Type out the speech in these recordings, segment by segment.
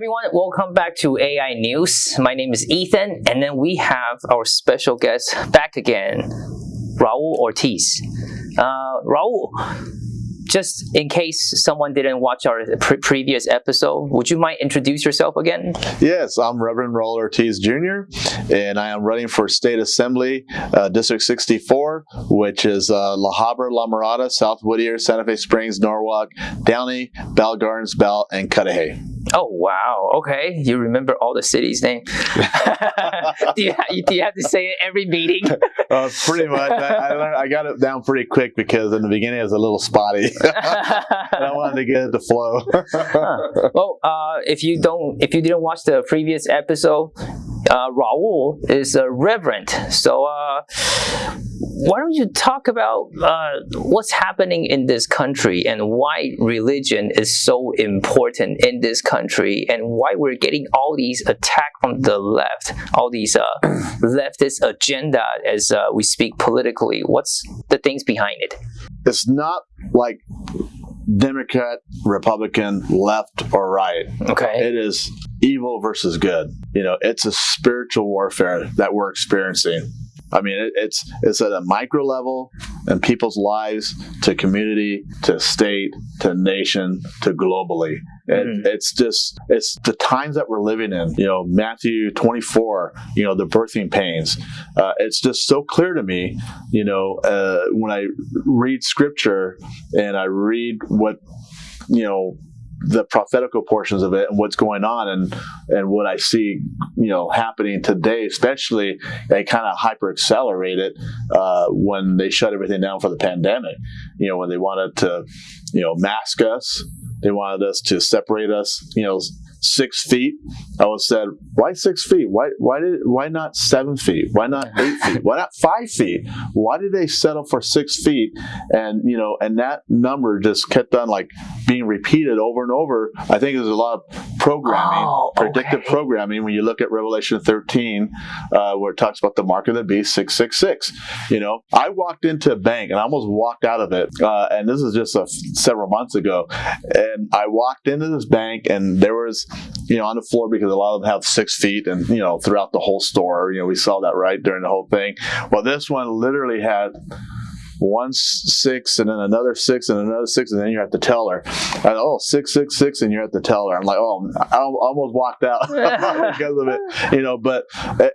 everyone, welcome back to AI News. My name is Ethan, and then we have our special guest back again, Raul Ortiz. Uh, Raul, just in case someone didn't watch our pre previous episode, would you mind introduce yourself again? Yes, I'm Reverend Raul Ortiz Jr., and I am running for State Assembly, uh, District 64, which is uh, La Habra, La Mirada, South Whittier, Santa Fe Springs, Norwalk, Downey, Bell Gardens, Bell, and Cudahy. Oh wow! Okay, you remember all the cities' name. do, you, do you have to say it every meeting? uh, pretty much. I, I, learned, I, got it down pretty quick because in the beginning it was a little spotty. I wanted to get it to flow. huh. Well, uh, if you don't, if you didn't watch the previous episode, uh, Raul is a reverend. So uh, why don't you talk about uh, what's happening in this country and why religion is so important in this country and why we're getting all these attacks from the left, all these uh, leftist agenda as uh, we speak politically. What's the things behind it? It's not like Democrat, Republican, left or right. Okay. It is evil versus good. You know, it's a spiritual warfare that we're experiencing. I mean, it, it's it's at a micro level in people's lives, to community, to state, to nation, to globally. And mm. it's just it's the times that we're living in. You know, Matthew 24. You know, the birthing pains. Uh, it's just so clear to me. You know, uh, when I read Scripture and I read what you know the prophetical portions of it and what's going on and and what I see you know happening today especially they kind of hyper accelerated uh, when they shut everything down for the pandemic. You know when they wanted to you know mask us they wanted us to separate us you know six feet. I was said, why six feet? Why why did why not seven feet? Why not eight feet? Why not five feet? Why did they settle for six feet? And you know, and that number just kept on like being repeated over and over. I think there's a lot of programming, oh, okay. predictive programming. When you look at Revelation 13, uh, where it talks about the mark of the beast, six six six. You know, I walked into a bank and I almost walked out of it. Uh, and this is just a, several months ago, and I walked into this bank and there was you know, on the floor because a lot of them have six feet and, you know, throughout the whole store, you know, we saw that right during the whole thing. Well, this one literally had one six and then another six and another six and then you're at the teller. And oh six six six and you're at the teller. I'm like oh i almost walked out because of it you know but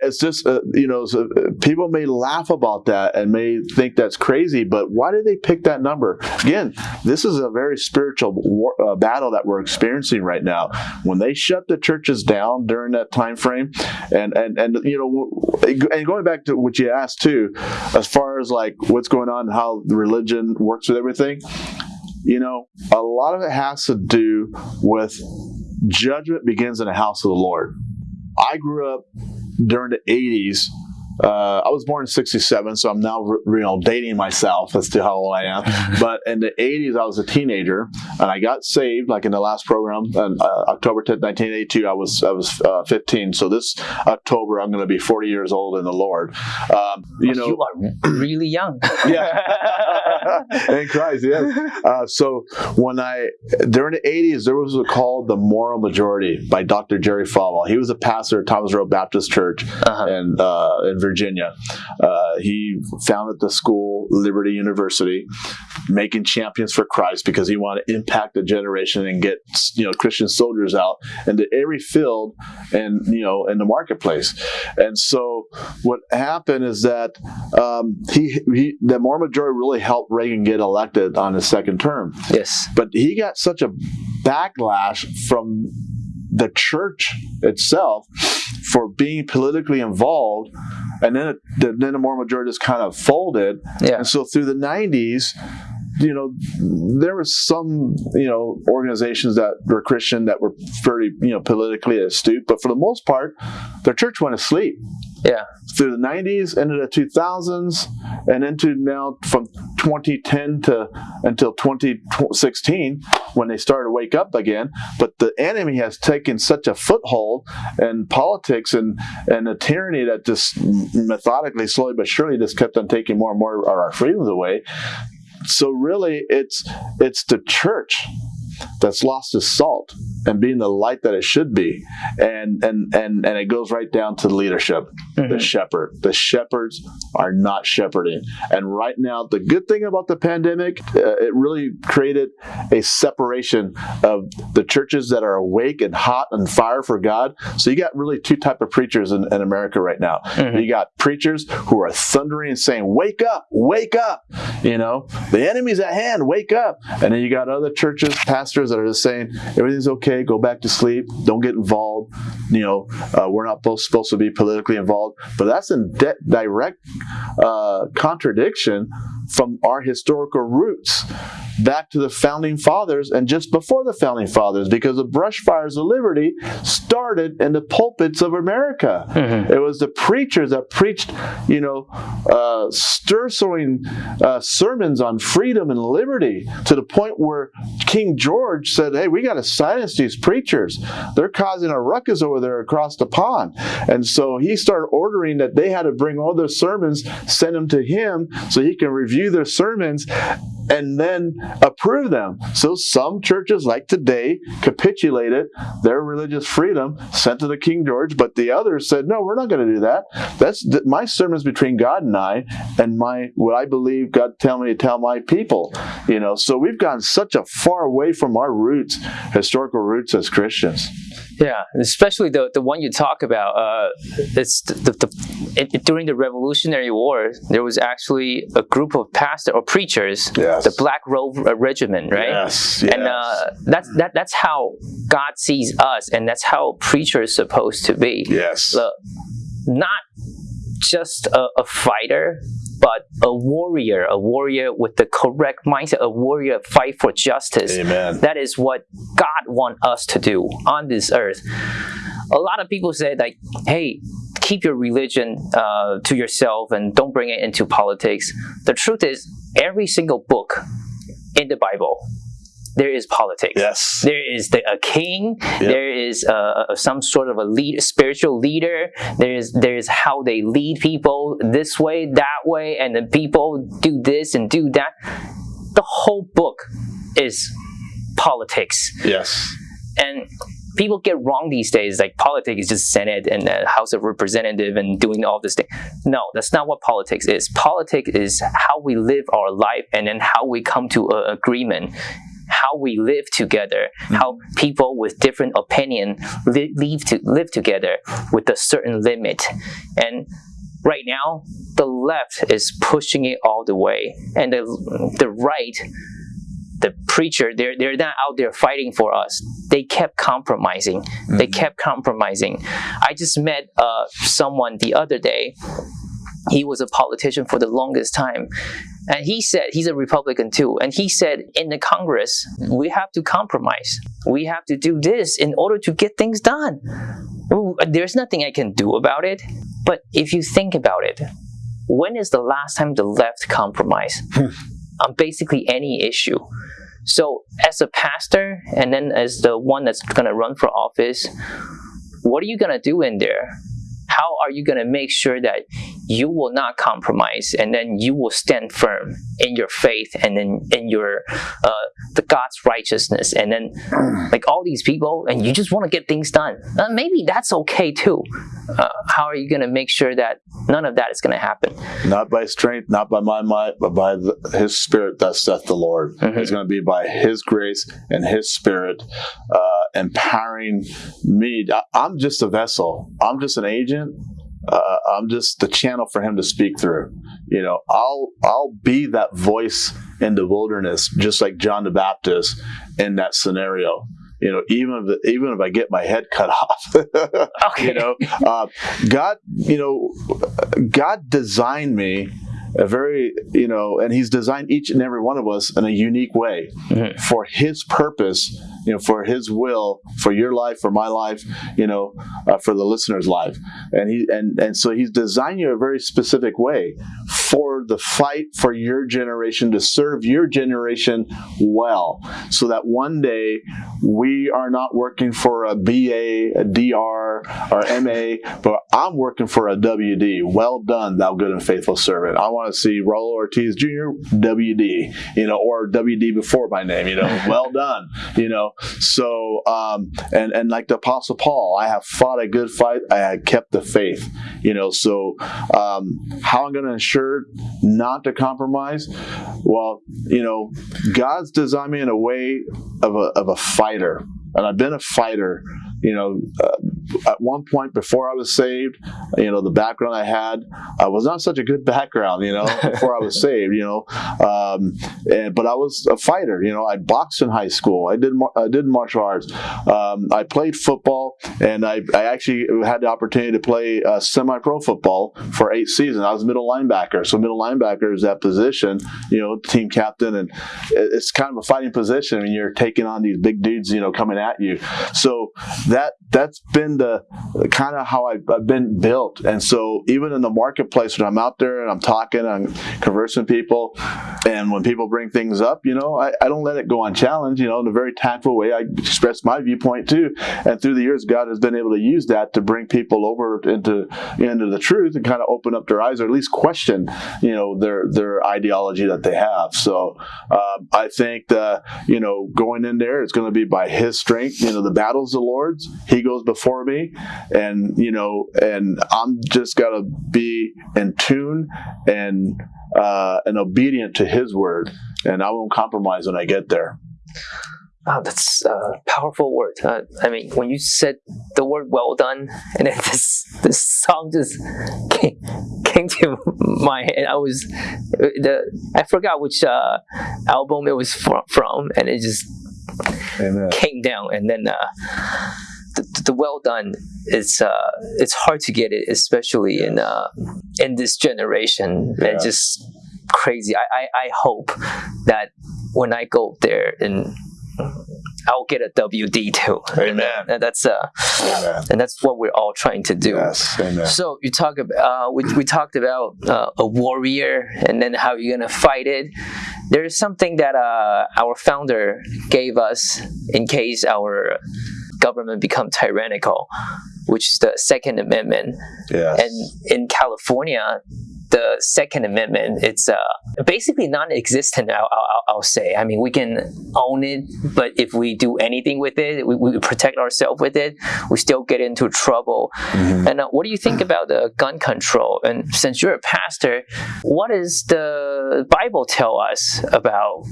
it's just uh, you know so uh, people may laugh about that and may think that's crazy but why did they pick that number? Again this is a very spiritual war, uh, battle that we're experiencing right now. When they shut the churches down during that time frame and and and you know and going back to what you asked too as far as like what's going on how the religion works with everything, you know, a lot of it has to do with judgment begins in the house of the Lord. I grew up during the 80s uh, I was born in '67, so I'm now you know dating myself as to how old I am. but in the '80s, I was a teenager, and I got saved. Like in the last program, on uh, October 10, 1982, I was I was uh, 15. So this October, I'm going to be 40 years old in the Lord. Um, you know, you are really young. yeah, in Christ, yeah. Uh, so when I during the '80s, there was a called the Moral Majority by Dr. Jerry Falwell. He was a pastor at Thomas Road Baptist Church, -huh. and uh, in Virginia. Uh, he founded the school, Liberty University, making champions for Christ because he wanted to impact the generation and get you know Christian soldiers out into every field and you know in the marketplace. And so what happened is that um, he, he the Moral Majority really helped Reagan get elected on his second term. Yes, but he got such a backlash from the church itself for being politically involved and then it, then the Moral Majority just kind of folded. Yeah. And so through the 90s, you know, there was some, you know, organizations that were Christian that were very, you know, politically astute, but for the most part, their church went asleep. Yeah. Through the 90s, into the 2000s, and into now from 2010 to until 2016 when they started to wake up again. But the enemy has taken such a foothold in politics and, and a tyranny that just methodically, slowly but surely just kept on taking more and more of our freedoms away so really it's it's the church that's lost its salt and being the light that it should be. And and and and it goes right down to leadership, Mm-hmm. the shepherd. The shepherds are not shepherding. And right now, the good thing about the pandemic, uh, it really created a separation of the churches that are awake and hot and fire for God. So you got really two type of preachers in, in America right now. Mhm. You got preachers who are thundering and saying, "Wake up, wake up!" You know, the enemy's at hand. Wake up! And then you got other churches, pastors that are just saying, "Everything's okay. Go back to sleep. Don't get involved." You know, uh, we're not both supposed to be politically involved, but that's in direct uh, contradiction from our historical roots back to the founding fathers and just before the founding fathers because the brush fires of liberty started in the pulpits of america. Mhm. it was the preachers that preached you know uh, stir sowing uh, sermons on freedom and liberty to the point where king george said hey we got to silence these preachers. They're causing a ruckus over there across the pond. And so he started ordering that they had to bring all their sermons send them to him so he can review their sermons and then approve them. So some churches, like today, capitulated their religious freedom, sent to the King George, but the others said, "No, we're not going to do that. That's th- my sermons between God and I, and my what I believe God tell me to tell my people." You know, so we've gone such a far away from our roots, historical roots as Christians. Yeah, especially the the one you talk about. Uh, it's the, the, the it, it- during the Revolutionary War, there was actually a group of pastors or preachers, Yes. the Black Robe uh, Regiment, right? Yes, And yes. uh, that's that that's how God sees us, and that's how preachers is supposed to be. yes, not just a, a fighter, but a warrior, a warrior with the correct mindset, a warrior fight for justice. Amen. That is what God wants us to do on this earth. A lot of people say like, "Hey, keep your religion uh, to yourself and don't bring it into politics." The truth is, every single book in the Bible, there is politics. Yes. There is the, a king. There is uh, some sort of a lead, spiritual leader. There is there is how they lead people this way, that way, and then people do this and do that. The whole book is politics, Yes. and people get wrong these days. Like politics is just Senate and the House of Representative and doing all this thing. No, that's not what politics is. Politics is how we live our life and then how we come to an agreement how we live together, how people with different opinion li- live to live together with a certain limit. And right now, the left is pushing it all the way, and the the right, the preacher, they're they're not out there fighting for us. They kept compromising. They kept compromising. I just met uh, someone the other day. He was a politician for the longest time. And he said, he's a Republican too, and he said, in the Congress, we have to compromise. We have to do this in order to get things done. There's nothing I can do about it. But if you think about it, when is the last time the left compromised on basically any issue? So, as a pastor, and then as the one that's going to run for office, what are you going to do in there? How are you going to make sure that you will not compromise and then you will stand firm in your faith and in, in your uh, the God's righteousness and then like all these people and you just want to get things done uh, maybe that's okay too uh, how are you going to make sure that none of that is going to happen Not by strength, not by my might, but by the, His Spirit. That saith the Lord. Mhm. It's going to be by His grace and His Spirit uh, empowering me. I, I'm just a vessel. I'm just an agent. Uh, I'm just the channel for Him to speak through. You know, I'll I'll be that voice in the wilderness, just like John the Baptist in that scenario. You know, even if even if I get my head cut off, okay you know uh, god you know god designed me a very you know and he's designed each and every one of us in a unique way for his purpose you know for his will for your life for my life you know uh, for the listener's life. And he and and so he's designed you a very specific way for the fight for your generation to serve your generation well, so that one day we are not working for a BA, a DR, or MA, but I'm working for a WD. Well done, thou good and faithful servant. I want to see Raul Ortiz Jr. WD, you know, or WD before my name, you know, well done, you know. So, um, and and like the Apostle Paul, I have fought a good fight. I had kept the faith, you know. So, um, how I'm going to ensure not to compromise? Well, you know, God's designed me in a way of a of a fighter, and I've been a fighter you know, uh, at one point before I was saved, you know, the background I had uh, was not such a good background, you know, before I was saved, you know, um, and, but I was a fighter, you know, I boxed in high school. I did, I did martial arts. Um, I played football and I, I actually had the opportunity to play uh, semi-pro football for eight seasons. I was middle linebacker. So middle linebacker is that position, you know, team captain. And it's kind of a fighting position and you're taking on these big dudes, you know, coming at you. So that that's been the kind of how I've, I've, been built. And so even in the marketplace when I'm out there and I'm talking, I'm conversing with people, and when people bring things up, you know, I, I don't let it go unchallenged. You know, in a very tactful way, I express my viewpoint too. And through the years, God has been able to use that to bring people over into into the truth and kind of open up their eyes or at least question, you know, their their ideology that they have. So um, I think that you know going in there, it's going to be by His strength. You know, the battle's the He goes before me, and you know, and I'm just gotta be in tune and uh, and obedient to His word, and I won't compromise when I get there. Wow, that's a powerful word. Uh, I mean, when you said the word "well done," and then this this song just came, came to my head. I was the I forgot which uh, album it was from, and it just Amen. came down, and then. Uh, the, the well done it's uh it's hard to get it especially in uh in this generation yeah. and just crazy I, I i hope that when i go there and I'll get a WD too. Amen. And that's uh, Amen. and that's what we're all trying to do. Yes. Amen. So you talk about uh, we we talked about uh, a warrior and then how you're gonna fight it. There is something that uh, our founder gave us in case our government become tyrannical, which is the Second Amendment. Yes. And in California, the Second Amendment, it's uh, basically non-existent. I'll, I'll, I'll, say. I mean, we can own it, but if we do anything with it, we, we protect ourselves with it, we still get into trouble. Mm-hmm. And uh, what do you think about the gun control? And since you're a pastor, what does the Bible tell us about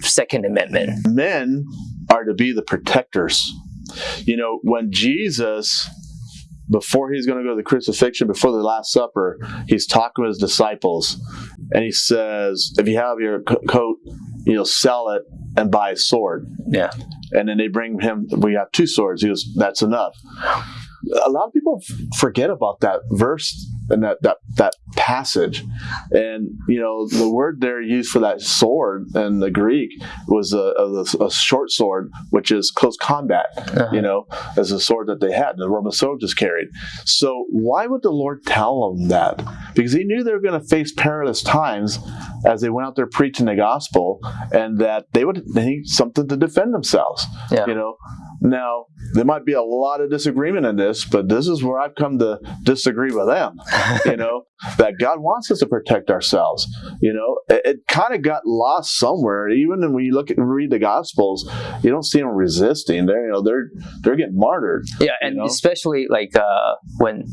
Second Amendment? Men are to be the protectors you know, when Jesus before he's going to go to the crucifixion, before the Last Supper, he's talking with his disciples, and he says, "If you have your coat, you know, sell it and buy a sword." Yeah. And then they bring him. We have two swords. He goes, "That's enough." A lot of people forget about that verse and that that that passage and you know the word there used for that sword in the greek was a, a, a short sword which is close combat uh-huh. you know as a sword that they had the roman soldiers carried so why would the lord tell them that because he knew they were going to face perilous times as they went out there preaching the gospel and that they would need something to defend themselves yeah. you know now, there might be a lot of disagreement in this, but this is where I've come to disagree with them. you know, that God wants us to protect ourselves. You know, it, it kind of got lost somewhere. Even when you look at read the Gospels, you don't see them resisting. They're you know they're they're getting martyred. Yeah, and know? especially like uh, when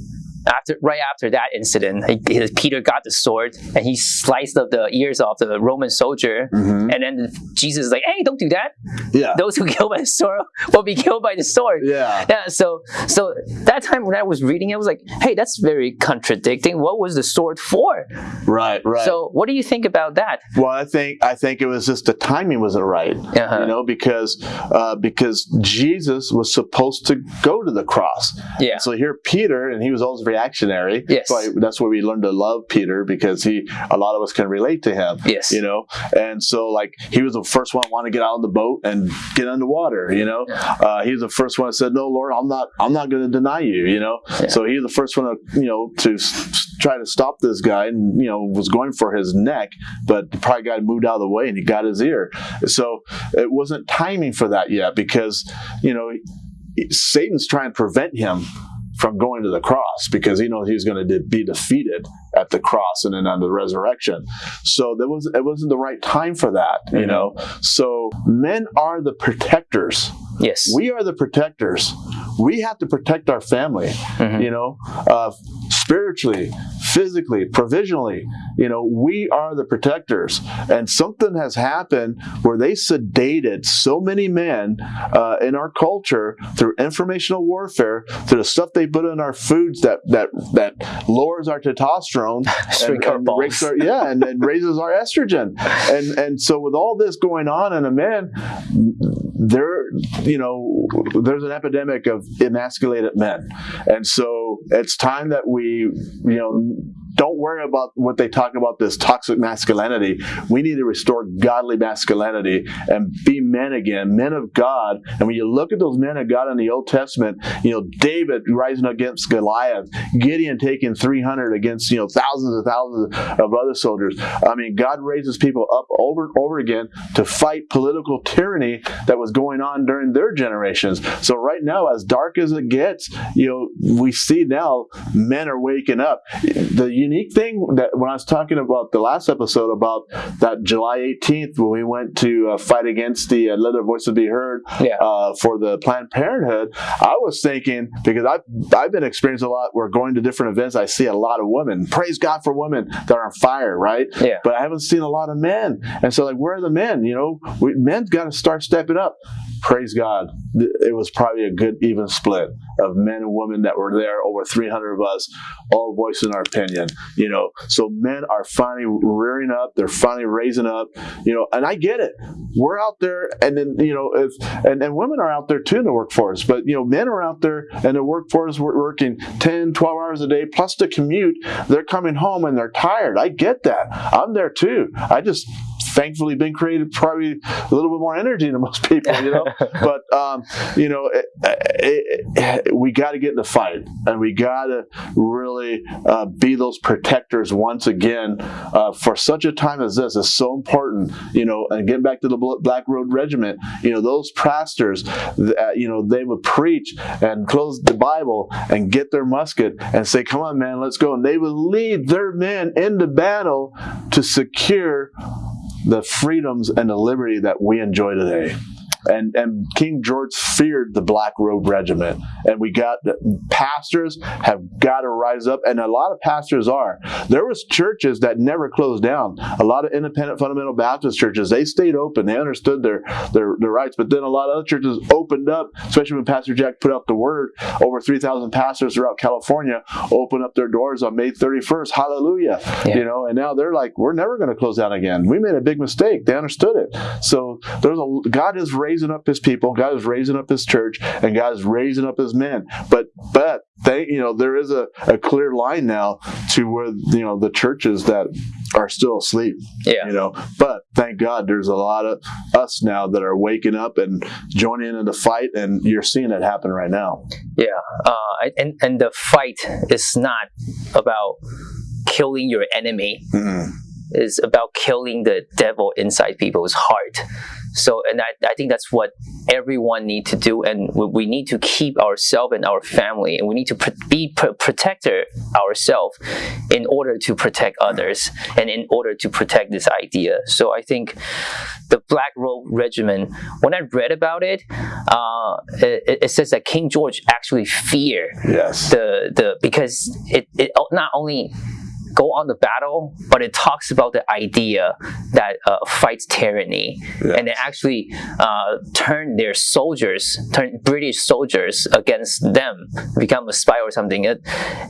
after right after that incident, he, Peter got the sword and he sliced up the ears off the Roman soldier, mm-hmm. and then Jesus is like, "Hey, don't do that. Yeah, those who kill by the sword will be killed by the sword." Yeah, yeah. So, so that time when I was reading it, I was like, "Hey, that's very contradicting. What was the sword for?" Right, right. So, what do you think about that? Well, I think I think it was just the timing wasn't right. Uh-huh. You know, because uh, because Jesus was supposed to go to the cross. Yeah. So here, Peter, and he was always very reactionary. Yes. That's why, that's why we learned to love Peter because he, a lot of us can relate to him. Yes. You know, and so like he was the first one want to get out of the boat and get underwater. You know, uh, he was the first one that said, "No, Lord, I'm not, I'm not going to deny you." You know, Yeah. so he was the first one to, you know, to try to stop this guy, and you know, was going for his neck, but the probably guy moved out of the way and he got his ear. So it wasn't timing for that yet because you know Satan's trying to prevent him from going to the cross because he knows he's going to de- be defeated at the cross and then on the resurrection. So there was it wasn't the right time for that, you Mhm. know. So men are the protectors. Yes. We are the protectors. We have to protect our family, Mhm. you know, uh, spiritually, physically, provisionally. You know, we are the protectors. And something has happened where they sedated so many men uh, in our culture through informational warfare, through the stuff they put in our foods that that that lowers our testosterone, and, and our, yeah, and, and raises our estrogen. And and so with all this going on in a man, there you know there's an epidemic of emasculated men, and so it's time that we you know don't worry about what they talk about this toxic masculinity. We need to restore godly masculinity and be men again, men of God. And when you look at those men of God in the Old Testament, you know, David rising against Goliath, Gideon taking 300 against, you know, thousands and thousands of other soldiers. I mean, God raises people up over and over again to fight political tyranny that was going on during their generations. So right now, as dark as it gets, you know, we see now men are waking up. The unique thing that when I was talking about the last episode about that July 18th when we went to uh, fight against the uh, Let Their Voices Be Heard Yeah. uh, for the Planned Parenthood, I was thinking because I've I've been experiencing a lot. We're going to different events. I see a lot of women. Praise God for women that are on fire, right? Yeah. But I haven't seen a lot of men, and so like, where are the men? You know, we, men's got to start stepping up. Praise God. It was probably a good even split of men and women that were there. Over 300 of us, all voicing our opinion. You know, so men are finally rearing up. They're finally raising up. You know, and I get it. We're out there, and then you know, if and, and women are out there too in the workforce. But you know, men are out there in the workforce wor- working 10, 12 hours a day plus the commute. They're coming home and they're tired. I get that. I'm there too. I just thankfully been created probably a little bit more energy than most people, you know. but um, you know, it, it, it- we got to get in the fight, and we got to really uh, be those protectors once again uh, for such a time as this. It's so important, you know. And getting back to the Black Robe Regiment, you know, those pastors, that, you know, they would preach and close the Bible and get their musket and say, "Come on, man, let's go." And they would lead their men into battle to secure the freedoms and the liberty that we enjoy today. And, and King George feared the Black Robe Regiment, and we got pastors have got to rise up, and a lot of pastors are. There was churches that never closed down. A lot of independent fundamental Baptist churches they stayed open, they understood their their, their rights, but then a lot of other churches opened up, especially when Pastor Jack put out the word. Over three thousand pastors throughout California opened up their doors on May thirty first. Hallelujah! Yeah. You know, and now they're like, we're never going to close down again. We made a big mistake. They understood it. So there's a God is raising up His people. God is raising up His church, and God is raising up His men. But but they, you know, there is a, a clear line now to where you know the churches that are still asleep. Yeah. You know, but thank God there's a lot of us now that are waking up and joining in the fight, and you're seeing it happen right now. Yeah, uh, and and the fight is not about killing your enemy. Mm. It's about killing the devil inside people's heart. So, and I, I think that's what everyone need to do, and we, we need to keep ourselves and our family, and we need to pr- be pr- protector ourselves in order to protect others, and in order to protect this idea. So, I think the Black Robe Regiment. When I read about it, uh, it, it says that King George actually feared Yes. the the because it it not only go on the battle, but it talks about the idea that uh, fights tyranny, Yeah. and they actually uh, turn their soldiers, turn British soldiers against them, become a spy or something. It,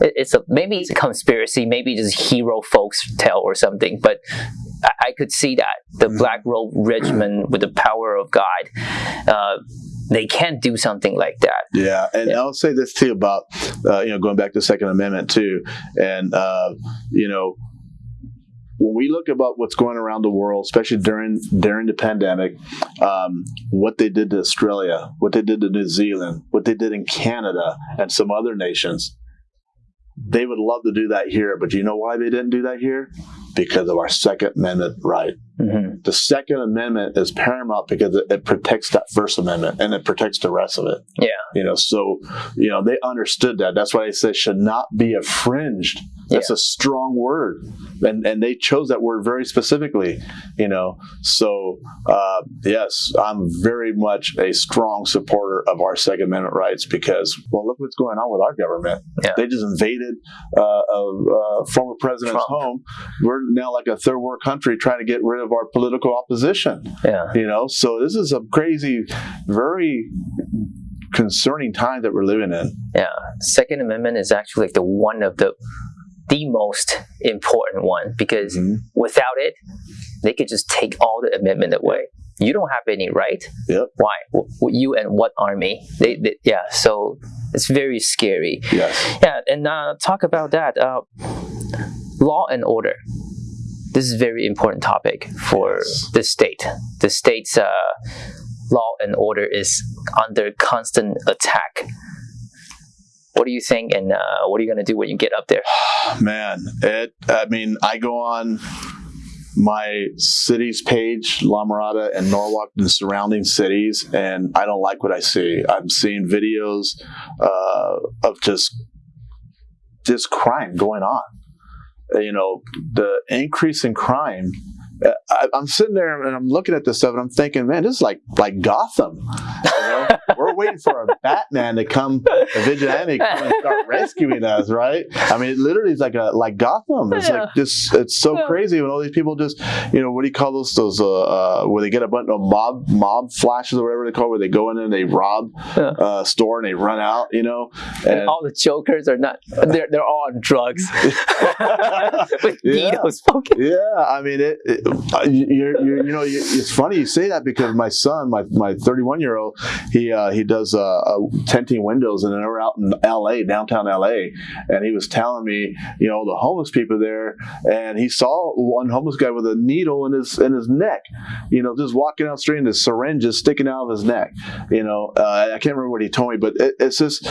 it, it's a maybe it's a conspiracy, maybe just hero folks tale or something, but. I- I could see that the Black Robe Regiment, with the power of God, uh, they can't do something like that. Yeah, and Yeah. I'll say this too about uh, you know going back to the Second Amendment too, and uh, you know when we look about what's going around the world, especially during during the pandemic, um, what they did to Australia, what they did to New Zealand, what they did in Canada, and some other nations, they would love to do that here. But do you know why they didn't do that here? Because of our Second Amendment right hmm the Second Amendment is paramount because it, it protects that First Amendment and it protects the rest of it. Yeah. You know, so you know they understood that. That's why they said should not be infringed. That's a strong word, and and they chose that word very specifically. You know, so uh, yes, I'm very much a strong supporter of our Second Amendment rights because well, look what's going on with our government. Yeah. They just invaded uh, a, a former president's Trump. home. We're now like a third world country trying to get rid of our political opposition. Yeah. You know, so this is a crazy, very concerning time that we're living in. Yeah. Second Amendment is actually like the one of the the most important one because Mhm. without it, they could just take all the amendment away. You don't have any right. Yep. Why? You and what army? They, they yeah. So it's very scary. Yes. Yeah, and uh, talk about that. Uh, law and order. This is a very important topic for Yes. the state. The state's uh, law and order is under constant attack. What do you think, and uh, what are you going to do when you get up there? Man, it. I mean, I go on my city's page, La Mirada and Norwalk and surrounding cities, and I don't like what I see. I'm seeing videos uh, of just just crime going on. Uh, You know, the increase in crime. I, I'm sitting there and I'm looking at this stuff and I'm thinking, man, this is like like Gotham. You know, we're waiting for a Batman to come, a vigilante to come and start rescuing us, right? I mean, it literally is like a like Gotham. It's Yeah. like just it's so Yeah. crazy when all these people just, you know, what do you call those? Those uh, uh where they get a bunch of mob mob flashes or whatever they call, it, where they go in and they rob Yeah. uh, store and they run out, you know, And and all the jokers are not. They're they're all on drugs Yeah. Yeah, I mean, it. it you, you know, you, it's funny you say that because my son, my my 31 year old, he uh, he does uh, uh, tinting windows, and then we're out in L.A., downtown L.A., and he was telling me, you know, the homeless people there, and he saw one homeless guy with a needle in his in his neck, you know, just walking out straight, and the syringe is sticking out of his neck. You know, uh, I can't remember what he told me, but it, it's just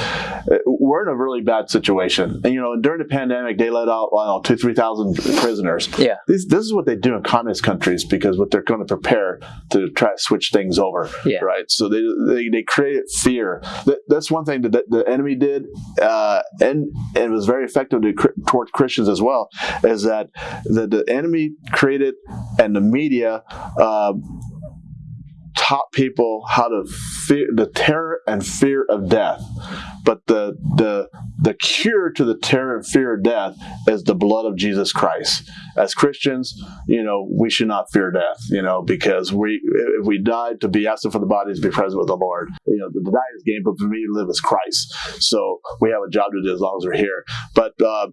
we're in a really bad situation, and you know, during the pandemic, they let out I don't know two three thousand prisoners. Yeah. This, this is what they do in communist countries because what they're going to prepare to try to switch things over, Yeah. right? So they, they, they created fear. That, that's one thing that the, enemy did, uh, and, and it was very effective to, towards Christians as well, is that the, the enemy created and the media uh, taught people how to fear the terror and fear of death. But the the the cure to the terror and fear of death is the blood of Jesus Christ. As Christians, you know, we should not fear death, you know, because we if we died to be absent from the body is to be present with the Lord. You know, the die is gain, but for me to live is Christ. So we have a job to do as long as we're here. But uh,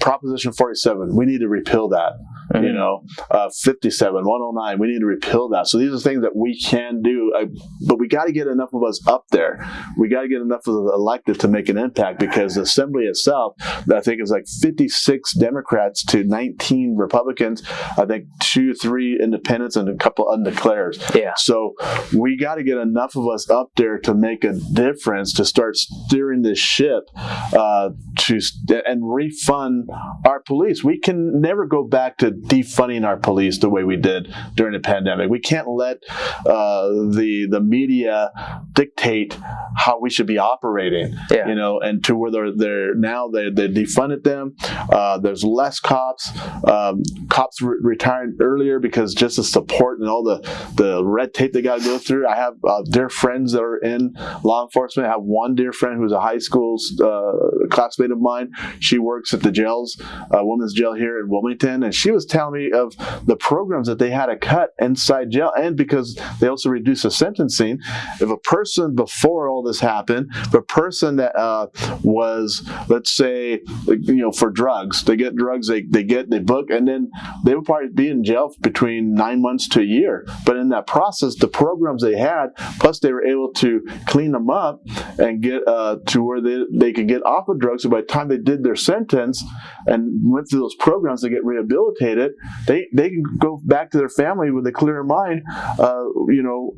Proposition 47, we need to repeal that Mm-hmm. you know, uh, 57, 109. We need to repeal that. So these are things that we can do, uh, but we got to get enough of us up there. We got to get enough of the elected to make an impact because the assembly itself, I think, is like 56 Democrats to 19 Republicans. I think two, three independents and a couple undeclared. Yeah. So we got to get enough of us up there to make a difference to start steering this ship uh, to st- and refund our police. We can never go back to defunding our police the way we did during the pandemic. We can't let uh, the the media dictate how we should be operating. Yeah. You know, and to where they're, they're now they they defunded them. Uh, there's less cops. Um, cops re- retired earlier because just the support and all the the red tape they got to go through. I have uh, dear friends that are in law enforcement. I have one dear friend who's a high school uh, classmate of mine. She works at the jails, uh, women's jail here in Wilmington, and she was telling me of the programs that they had to cut inside jail, and because they also reduced the sentencing. If a person before all this happened, a person that uh, was, let's say, you know, for drugs, they get drugs, they, they get, they book, and then they would probably be in jail between nine months to a year. But in that process, the programs they had, plus they were able to clean them up and get uh, to where they, they could get off of drugs. So by the time they did their sentence and went through those programs to get rehabilitated, they, they can go back to their family with a clear mind, uh, you know,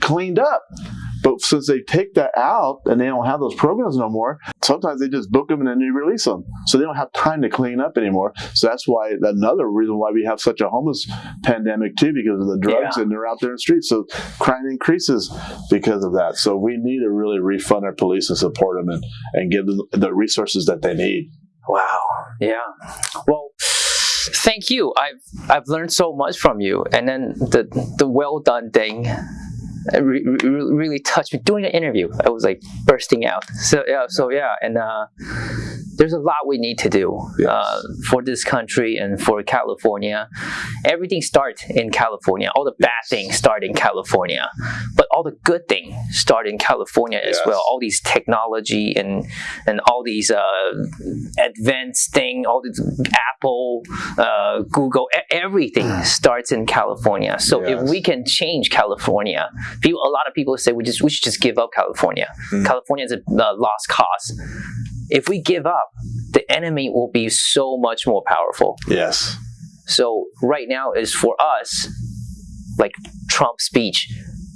cleaned up. But since they take that out and they don't have those programs no more, sometimes they just book them and then they release them. So they don't have time to clean up anymore. So that's why another reason why we have such a homeless pandemic too, because of the drugs Yeah. and they're out there in the streets. So crime increases because of that. So we need to really refund our police and support them and, and give them the resources that they need. Wow. Yeah. Well, thank you. I've I've learned so much from you, and then the the well done thing. Re- re- really touched me during the interview. I was like bursting out. So yeah, so yeah, and uh, there's a lot we need to do Yes. uh, for this country and for California. Everything starts in California. All the bad things start in California, but all the good things start in California as Yes. well. All these technology and and all these uh, advanced thing, all these Apple, uh, Google, everything starts in California. So if we can change California, people, a lot of people say we just we should just give up California. Mm. California is a lost cause. If we give up, the enemy will be so much more powerful. Yes. So right now is for us, like Trump's speech,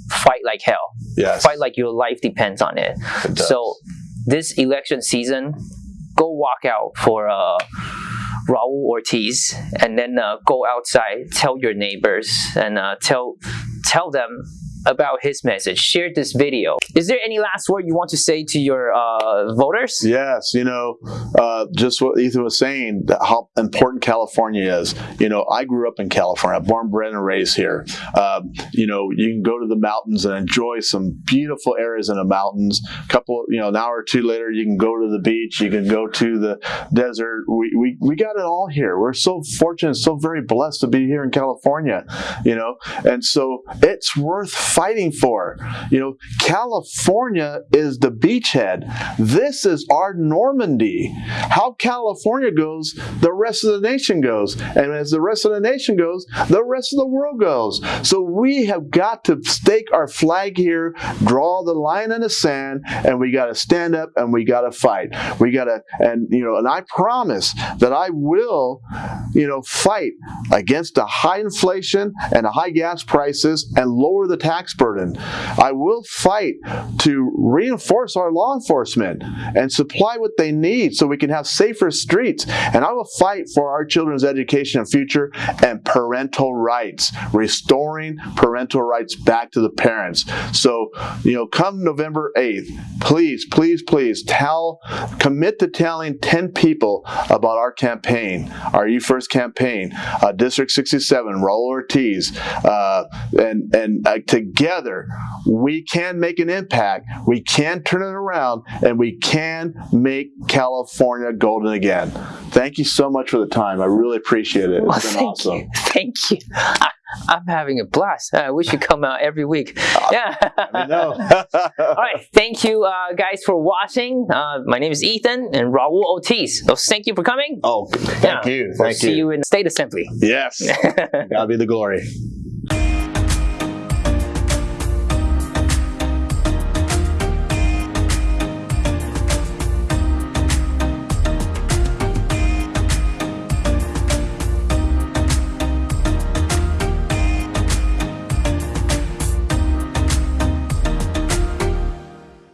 fight like hell, Yes. fight like your life depends on it. It does. So this election season, go walk out for uh, Raul Ortiz, and then uh, go outside, tell your neighbors, and uh, tell tell them about his message. Share this video. Is there any last word you want to say to your uh, voters? Yes, you know, uh, just what Ethan was saying, how important California is. You know, I grew up in California, born, bred, and raised here. Um, you know, you can go to the mountains and enjoy some beautiful areas in the mountains. A couple, you know, an hour or two later, you can go to the beach, you can go to the desert. We, we, we got it all here. We're so fortunate, so very blessed to be here in California, you know, and so it's worth fighting for. You know, California is the beachhead. This is our Normandy. How California goes, the rest of the nation goes. And as the rest of the nation goes, the rest of the world goes. So we have got to stake our flag here, draw the line in the sand, and we got to stand up and we got to fight. We got to, and, you know, and I promise that I will, you know, fight against the high inflation and the high gas prices and lower the tax burden. I will fight to reinforce our law enforcement and supply what they need so we can have safer streets. And I will fight for our children's education and future and parental rights, restoring parental rights back to the parents. So, you know, come November 8th, please, please, please tell, commit to telling 10 people about our campaign, our You First campaign, uh, District 67, Raul Ortiz, uh, and, and uh, together we can make an impact, we can turn it around, and we can make California golden again. Thank you so much for the time. I really appreciate it. Well, been thank awesome. you. Thank you. I, I'm having a blast. Uh, we should come out every week. Yeah. I know. All right. Thank you, uh, guys, for watching. Uh, my name is Ethan and Raul Ortiz. So thank you for coming. Oh, thank Yeah. you. We'll Thank see you. you in State Assembly. Yes. God be the glory.